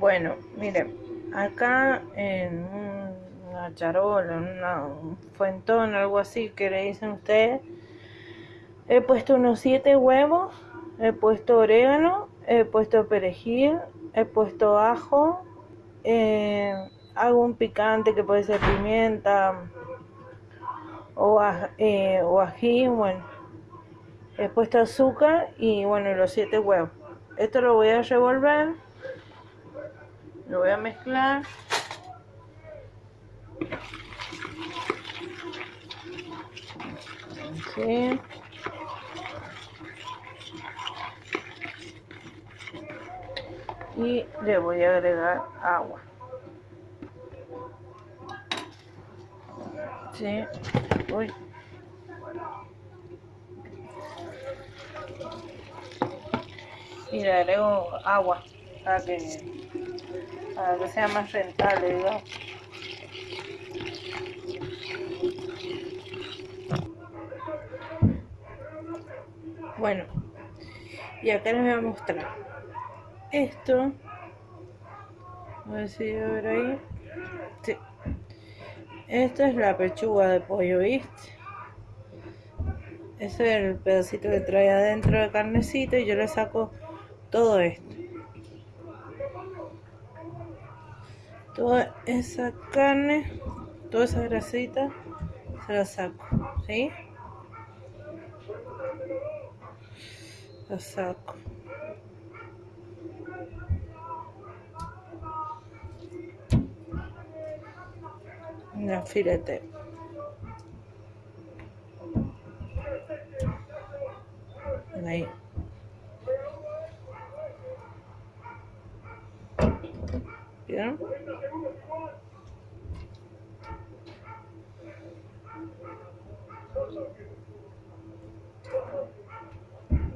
Bueno, miren, acá en una charola, en un fuentón, algo así que le dicen ustedes, he puesto unos 7 huevos, he puesto orégano, he puesto perejil, he puesto ajo, eh, hago picante que puede ser pimienta o, eh, o ají, bueno, he puesto azúcar y bueno, los 7 huevos. Esto lo voy a revolver, lo voy a mezclar. Y le voy a agregar agua. Sí. Uy. y le agrego agua para que, para que sea más rentable, digamos. Bueno, y acá les voy a mostrar esto. A ver si a ver ahí. Sí. Esta es la pechuga de pollo, ¿viste? Ese es el pedacito que trae adentro de carnecito y yo le saco todo esto. Toda esa carne, toda esa grasita, se la saco, ¿sí? La saco. La filete. Ahí.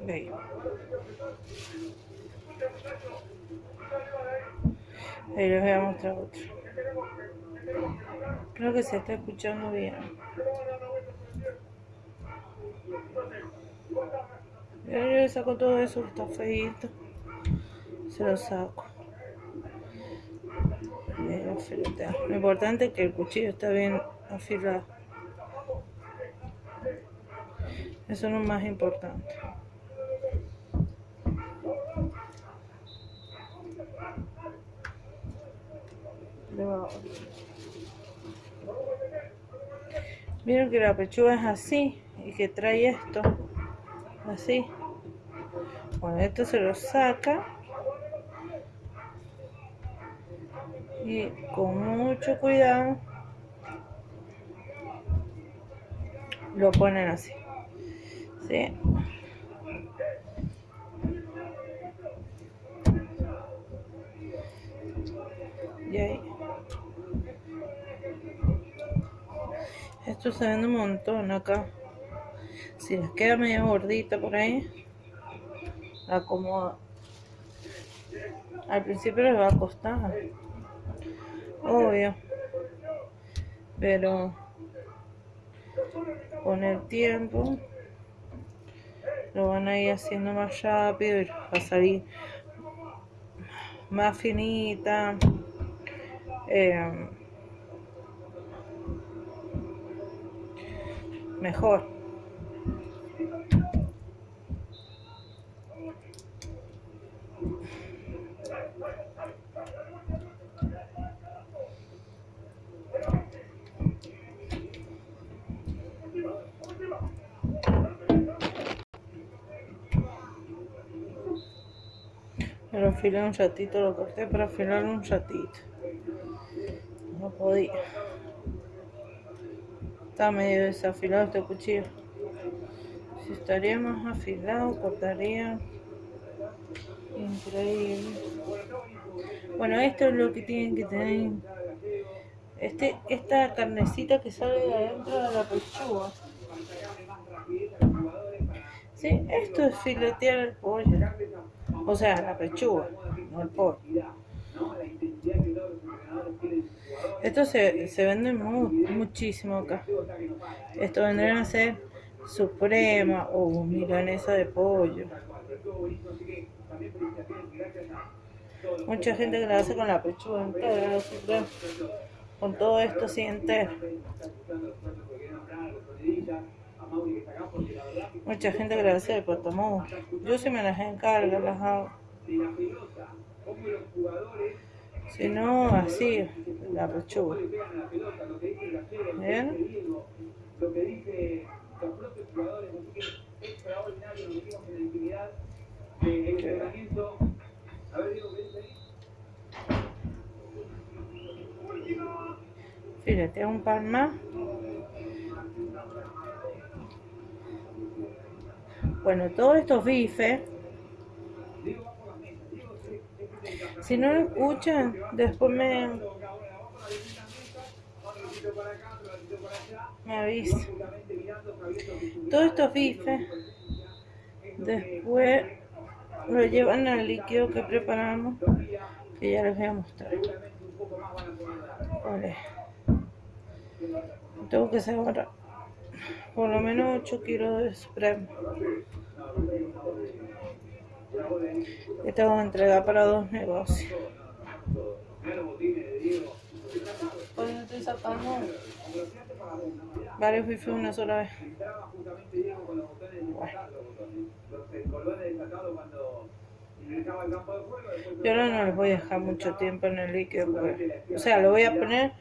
Ahí. Ahí les voy a mostrar otro. Creo que se está escuchando bien. Yo le saco todo eso que está feito. Se lo saco. Lo importante es que el cuchillo está bien afilado. Eso es lo más importante. Miren que la pechuga es así y que trae esto así. Bueno, esto se lo saca y con mucho cuidado lo ponen así ¿sí? y esto se vende un montón acá. Si les queda medio gordita por ahí la acomoda. Al principio les va a costar obvio. Pero con el tiempo lo van a ir haciendo más rápido y va a salir más finita. Eh, mejor lo un ratito, lo corté para afilarlo un ratito. No podía. Está medio desafilado este cuchillo. Si estaría más afilado, cortaría. Increíble. Bueno, esto es lo que tienen que tener. Este, esta carnecita que sale de adentro de la pechuga. Sí, esto es filetear el pollo. O sea, la pechuga, no el pollo. Esto se, se vende muchísimo acá. Esto vendrían a ser suprema o milanesa de pollo. Mucha gente que la hace con la pechuga entera, con todo esto sí entero. Mucha gente hace de potamú. Yo sí me las encargo, las hago. Si no, así, la pechuga. ¿Bien? Fíjate, un par más. Bueno, todos estos bifes Si no lo escuchan, después me, me avisa. Todos estos bifes, después lo llevan al líquido que preparamos, que ya les voy a mostrar. Vale. Tengo que sacar por lo menos 8 kilos de spray. Que tengo que entregar para dos negocios. Estoy sacando varios bifes una sola vez. Yo ahora no les voy a dejar mucho tiempo en el líquido, o sea, lo voy a poner,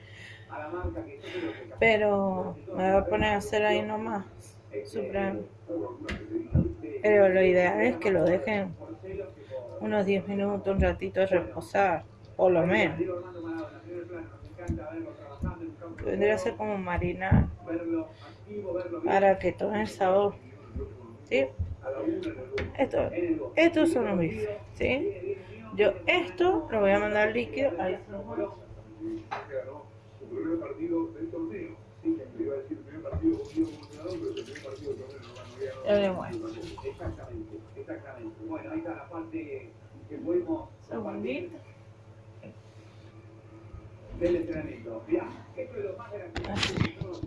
pero me voy a poner a hacer ahí nomás, supremo. Pero lo ideal es que lo dejen unos 10 minutos, un ratito de reposar, por lo menos. Vendría a ser como marinar para que tome el sabor. ¿Sí? Esto, estos son los bifes. ¿Sí? Yo esto lo voy a mandar líquido al Exactamente, exactamente. Bueno, ahí está la parte que fuimos Segundito. del entrenamiento. Mirá, esto es lo más gracioso.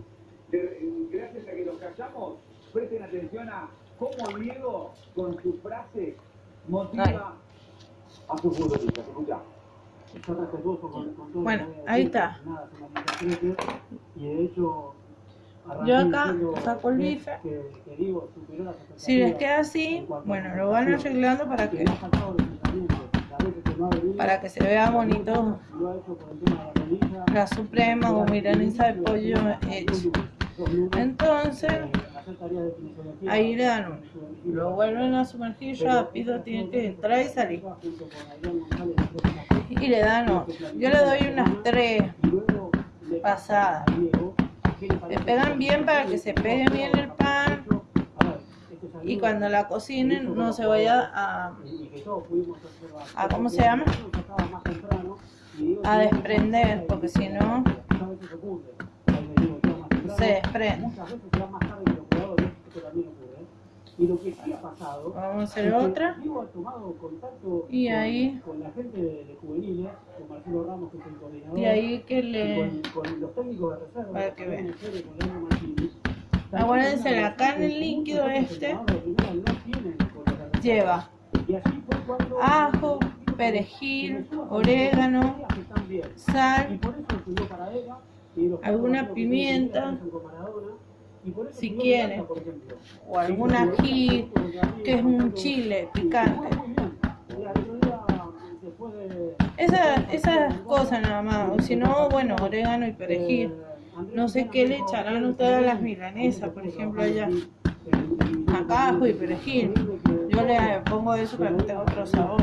Gracias a que los callamos, presten atención a cómo Diego, con su frase, motiva a sus futbolistas. Escucha. Bueno, ahí está. Yo acá saco el bife. Si les queda así, bueno, lo van arreglando para que para que se vea bonito la suprema o milanesa de pollo hecho. Entonces, ahí le dan uno. Lo vuelven a sumergir rápido, tiene que entrar y salir. Y le dan. Yo le doy unas tres pasadas. Le pegan bien para que se pegue bien el pan y cuando la cocinen no se vaya a ¿cómo se llama? a desprender porque si no se desprende y lo que sí ha pasado. Vamos a hacer otra. Ha tomado contacto y ahí. Con, la gente de, juveniles, con Marcelo Ramos, que es el coordinador. Y ahí que le. Con, con los técnicos de reserva. Para que vean. Acuérdense, acá en el líquido este lleva ajo, perejil, orégano, sal, alguna pimienta si quieren, o algún ají, que es un chile picante. Esas, esas cosas nada más, o si no, bueno, orégano y perejil. No sé qué le echarán ustedes a las milanesas, por ejemplo, allá. Acá ajo y perejil. Yo le pongo eso para que tenga otro sabor.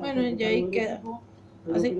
Bueno, y ahí queda. Así.